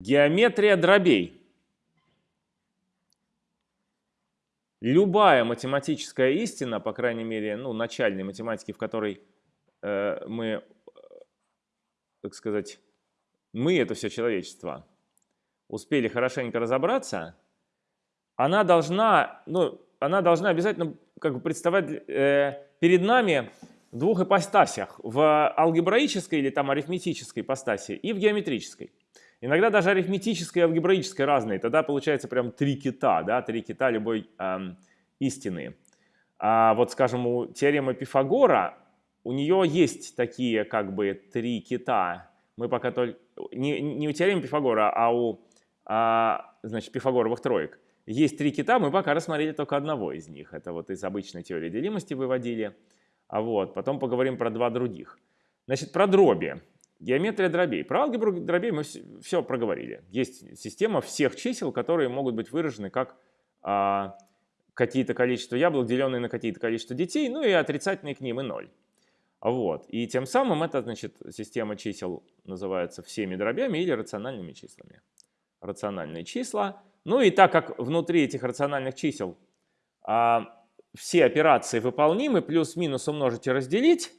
Геометрия дробей. Любая математическая истина, по крайней мере, ну, начальной математики, в которой э, мы, э, так сказать, мы, это все человечество, успели хорошенько разобраться, она должна, ну, она должна обязательно как бы представать э, перед нами в двух ипостасях, в алгебраической или там арифметической ипостаси и в геометрической. Иногда даже арифметическая и алгебраическая разные, тогда получается прям три кита, да, три кита любой эм, истины. А вот, скажем, у теоремы Пифагора, у нее есть такие как бы три кита. Мы пока только, не, не у теоремы Пифагора, а у, а, значит, пифагоровых троек. Есть три кита, мы пока рассмотрели только одного из них. Это вот из обычной теории делимости выводили. А вот, потом поговорим про два других. Значит, про дроби. Геометрия дробей. Про алгебру дробей мы все проговорили. Есть система всех чисел, которые могут быть выражены как а, какие-то количество яблок, деленные на какие-то количество детей, ну и отрицательные к ним и ноль. Вот. И тем самым эта значит, система чисел называется всеми дробями или рациональными числами. Рациональные числа. Ну и так как внутри этих рациональных чисел а, все операции выполнимы, плюс-минус умножить и разделить,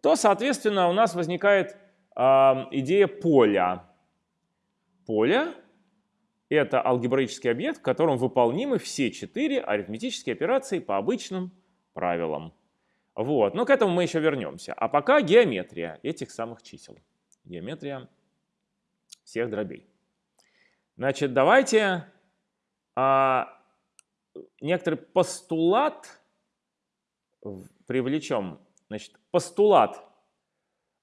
то, соответственно, у нас возникает идея поля. Поле — это алгебраический объект, в котором выполнимы все четыре арифметические операции по обычным правилам. Вот. Но к этому мы еще вернемся. А пока геометрия этих самых чисел. Геометрия всех дробей. Значит, давайте а, некоторый постулат привлечем. Значит, постулат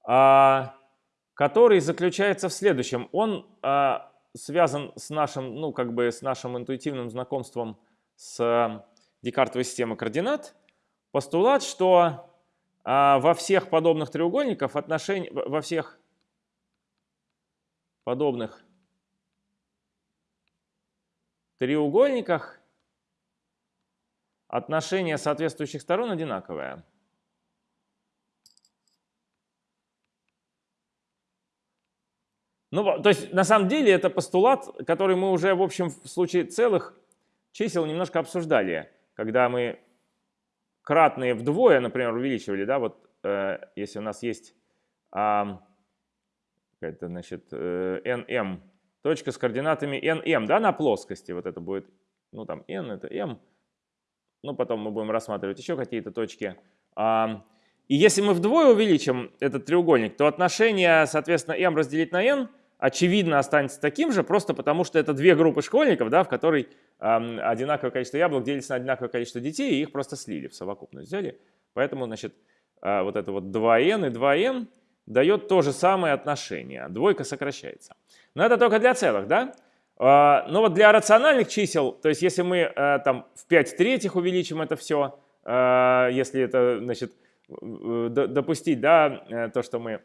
а, который заключается в следующем. Он э, связан с нашим, ну, как бы с нашим интуитивным знакомством с э, Декартовой системой координат. Постулат, что э, во всех подобных треугольниках отношения, во всех подобных треугольниках отношение соответствующих сторон одинаковое. Ну, то есть, на самом деле, это постулат, который мы уже, в общем, в случае целых чисел немножко обсуждали, когда мы кратные вдвое, например, увеличивали, да, вот э, если у нас есть э, это, значит, э, nm, точка с координатами nm, да, на плоскости, вот это будет, ну, там, n это m, ну, потом мы будем рассматривать еще какие-то точки. Э, и если мы вдвое увеличим этот треугольник, то отношение, соответственно, m разделить на n очевидно останется таким же, просто потому что это две группы школьников, да, в которой э, одинаковое количество яблок делится на одинаковое количество детей, и их просто слили в совокупность, взяли. Поэтому, значит, э, вот это вот 2n и 2n дает то же самое отношение. Двойка сокращается. Но это только для целых, да? Э, но вот для рациональных чисел, то есть если мы э, там в 5 третьих увеличим это все, э, если это, значит, допустить, да, э, то, что мы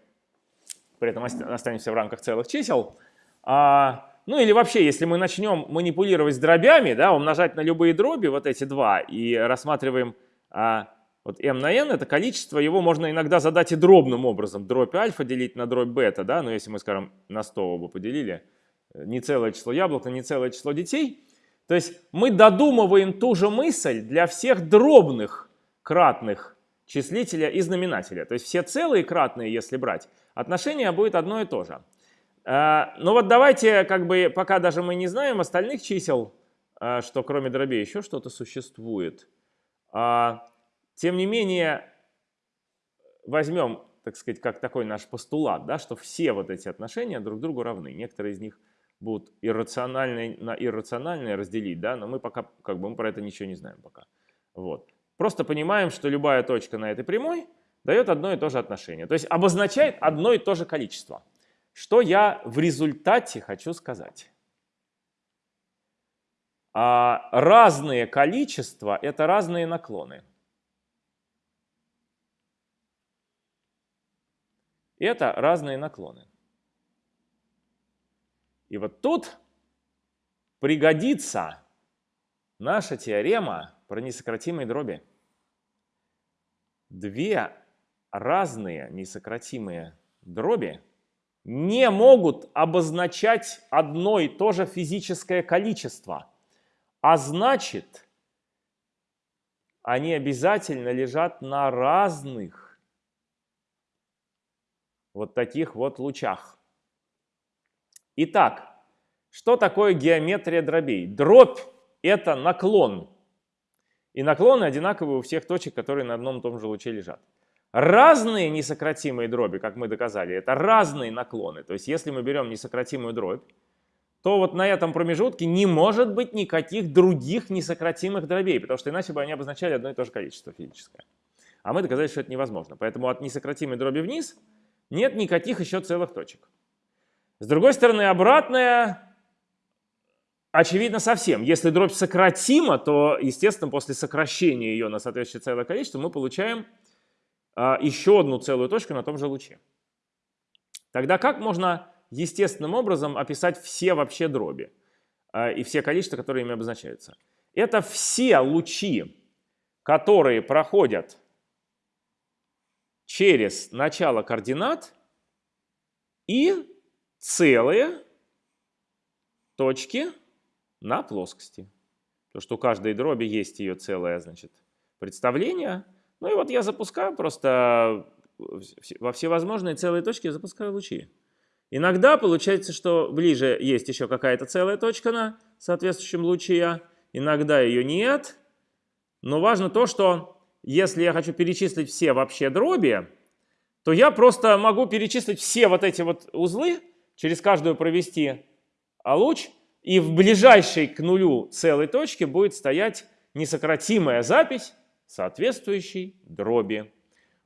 при этом останемся в рамках целых чисел. А, ну или вообще, если мы начнем манипулировать с дробями, да, умножать на любые дроби, вот эти два, и рассматриваем а, вот m на n, это количество, его можно иногда задать и дробным образом. Дробь альфа делить на дробь бета, да, но если мы, скажем, на 100 оба поделили, не целое число яблок, не целое число детей. То есть мы додумываем ту же мысль для всех дробных кратных числителя и знаменателя. То есть все целые кратные, если брать, отношение будет одно и то же. А, Но ну вот давайте, как бы, пока даже мы не знаем остальных чисел, а, что кроме дробей еще что-то существует. А, тем не менее, возьмем, так сказать, как такой наш постулат, да, что все вот эти отношения друг другу равны. Некоторые из них будут иррациональные на иррациональные разделить, да, но мы пока, как бы, мы про это ничего не знаем пока. Вот. Просто понимаем, что любая точка на этой прямой дает одно и то же отношение. То есть обозначает одно и то же количество. Что я в результате хочу сказать? А разные количества – это разные наклоны. Это разные наклоны. И вот тут пригодится наша теорема про несократимые дроби. Две разные несократимые дроби не могут обозначать одно и то же физическое количество, а значит, они обязательно лежат на разных вот таких вот лучах. Итак, что такое геометрия дробей? Дробь – это наклон. И наклоны одинаковые у всех точек, которые на одном и том же луче лежат. Разные несократимые дроби, как мы доказали, это разные наклоны. То есть если мы берем несократимую дробь, то вот на этом промежутке не может быть никаких других несократимых дробей, потому что иначе бы они обозначали одно и то же количество физическое. А мы доказали, что это невозможно. Поэтому от несократимой дроби вниз нет никаких еще целых точек. С другой стороны, обратная очевидно совсем. Если дробь сократима, то, естественно, после сокращения ее на соответствующее целое количество мы получаем а, еще одну целую точку на том же луче. Тогда как можно естественным образом описать все вообще дроби а, и все количества, которые ими обозначаются? Это все лучи, которые проходят через начало координат и целые точки на плоскости. То, что у каждой дроби есть ее целое значит, представление – ну и вот я запускаю просто во всевозможные целые точки, я запускаю лучи. Иногда получается, что ближе есть еще какая-то целая точка на соответствующем луче, иногда ее нет. Но важно то, что если я хочу перечислить все вообще дроби, то я просто могу перечислить все вот эти вот узлы, через каждую провести луч, и в ближайшей к нулю целой точке будет стоять несократимая запись соответствующей дроби.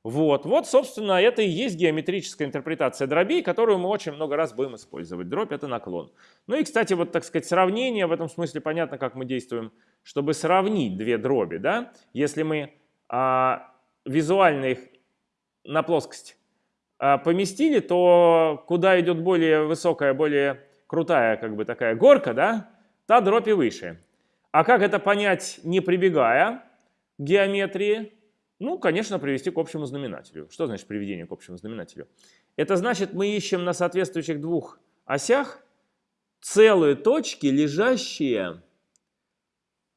Вот, вот, собственно, это и есть геометрическая интерпретация дробей, которую мы очень много раз будем использовать. Дробь – это наклон. Ну и, кстати, вот, так сказать, сравнение, в этом смысле понятно, как мы действуем, чтобы сравнить две дроби, да? Если мы а, визуально их на плоскость а, поместили, то куда идет более высокая, более крутая, как бы такая горка, да, та дробь и выше. А как это понять, не прибегая геометрии? Ну, конечно, привести к общему знаменателю. Что значит приведение к общему знаменателю? Это значит, мы ищем на соответствующих двух осях целые точки, лежащие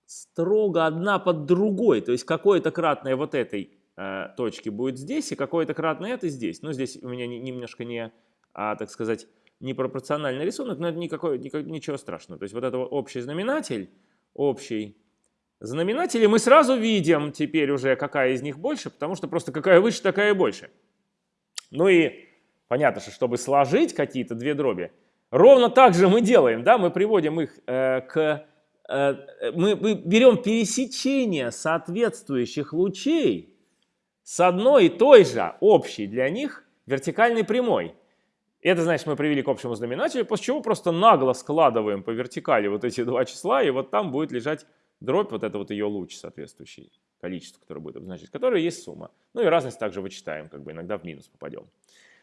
строго одна под другой. То есть какое-то кратное вот этой э, точки будет здесь, и какое-то кратное это здесь. Ну, здесь у меня не, немножко не, а, так сказать, непропорциональный рисунок, но это никакой, никак, ничего страшного. То есть вот это общий знаменатель, общий знаменатели, мы сразу видим теперь уже, какая из них больше, потому что просто какая выше, такая и больше. Ну и понятно, что чтобы сложить какие-то две дроби, ровно так же мы делаем, да, мы приводим их э, к... Э, мы, мы берем пересечение соответствующих лучей с одной и той же общей для них вертикальной прямой. Это значит, мы привели к общему знаменателю, после чего просто нагло складываем по вертикали вот эти два числа, и вот там будет лежать дробь, вот это вот ее луч соответствующий количество, которое будет обозначать, которое есть сумма. Ну и разность также вычитаем, как бы иногда в минус попадем.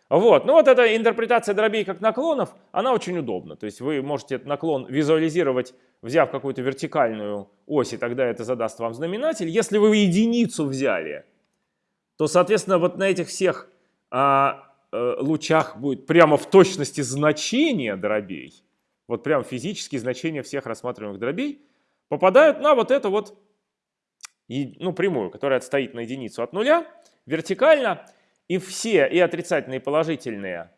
Вот, ну вот эта интерпретация дробей как наклонов, она очень удобна. То есть вы можете этот наклон визуализировать, взяв какую-то вертикальную ось, и тогда это задаст вам знаменатель. Если вы единицу взяли, то, соответственно, вот на этих всех а, лучах будет прямо в точности значение дробей, вот прям физические значения всех рассматриваемых дробей, попадают на вот эту вот ну, прямую, которая отстоит на единицу от нуля, вертикально, и все, и отрицательные, и положительные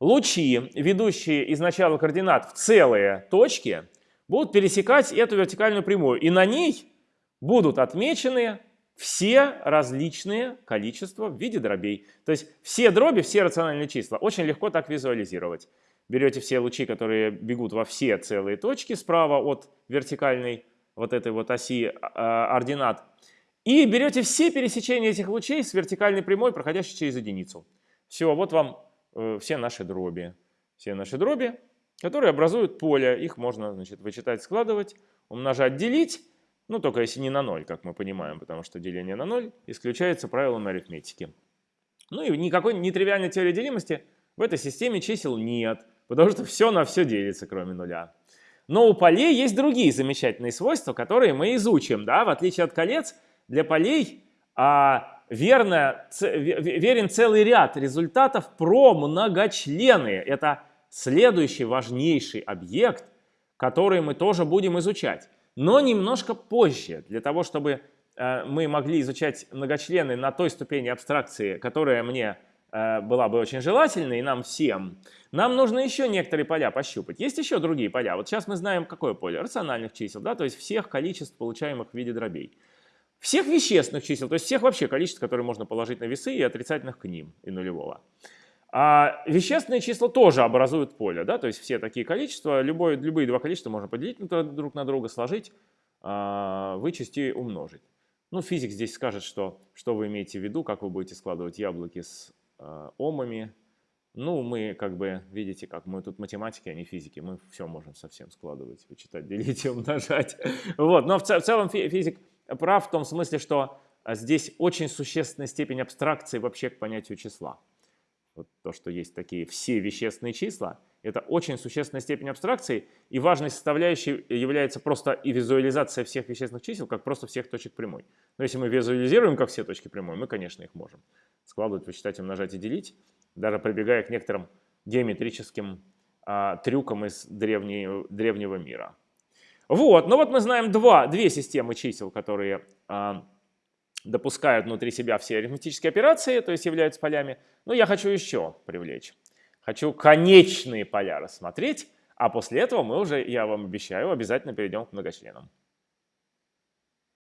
лучи, ведущие из начала координат в целые точки, будут пересекать эту вертикальную прямую, и на ней будут отмечены все различные количества в виде дробей. То есть все дроби, все рациональные числа очень легко так визуализировать. Берете все лучи, которые бегут во все целые точки справа от вертикальной вот этой вот оси э, ординат, и берете все пересечения этих лучей с вертикальной прямой, проходящей через единицу. Все, вот вам э, все наши дроби. Все наши дроби, которые образуют поле. Их можно значит, вычитать, складывать, умножать, делить. Ну, только если не на ноль, как мы понимаем, потому что деление на ноль исключается правилом арифметики. Ну и никакой нетривиальной теории делимости в этой системе чисел нет. Потому что все на все делится, кроме нуля. Но у полей есть другие замечательные свойства, которые мы изучим. Да? В отличие от колец, для полей а, верно, верен целый ряд результатов про многочлены. Это следующий важнейший объект, который мы тоже будем изучать. Но немножко позже, для того, чтобы э, мы могли изучать многочлены на той ступени абстракции, которая мне э, была бы очень желательной, и нам всем, нам нужно еще некоторые поля пощупать. Есть еще другие поля. Вот сейчас мы знаем, какое поле? Рациональных чисел, да, то есть всех количеств, получаемых в виде дробей. Всех вещественных чисел, то есть всех вообще количеств, которые можно положить на весы и отрицательных к ним, и нулевого. А вещественные числа тоже образуют поле, да, то есть все такие количества, любое, любые два количества можно поделить друг на друга, сложить, а, вычесть и умножить. Ну, физик здесь скажет, что, что вы имеете в виду, как вы будете складывать яблоки с э, омами. Ну, мы как бы, видите, как мы тут математики, а не физики, мы все можем совсем складывать, вычитать, делить и умножать. Вот, но в, в целом физик прав в том смысле, что здесь очень существенная степень абстракции вообще к понятию числа вот то, что есть такие все вещественные числа, это очень существенная степень абстракции, и важной составляющей является просто и визуализация всех вещественных чисел, как просто всех точек прямой. Но если мы визуализируем как все точки прямой, мы, конечно, их можем складывать, вычитать, умножать и делить, даже прибегая к некоторым геометрическим а, трюкам из древней, древнего мира. Вот, ну вот мы знаем два, две системы чисел, которые а, допускают внутри себя все арифметические операции, то есть являются полями. Но я хочу еще привлечь. Хочу конечные поля рассмотреть, а после этого мы уже, я вам обещаю, обязательно перейдем к многочленам.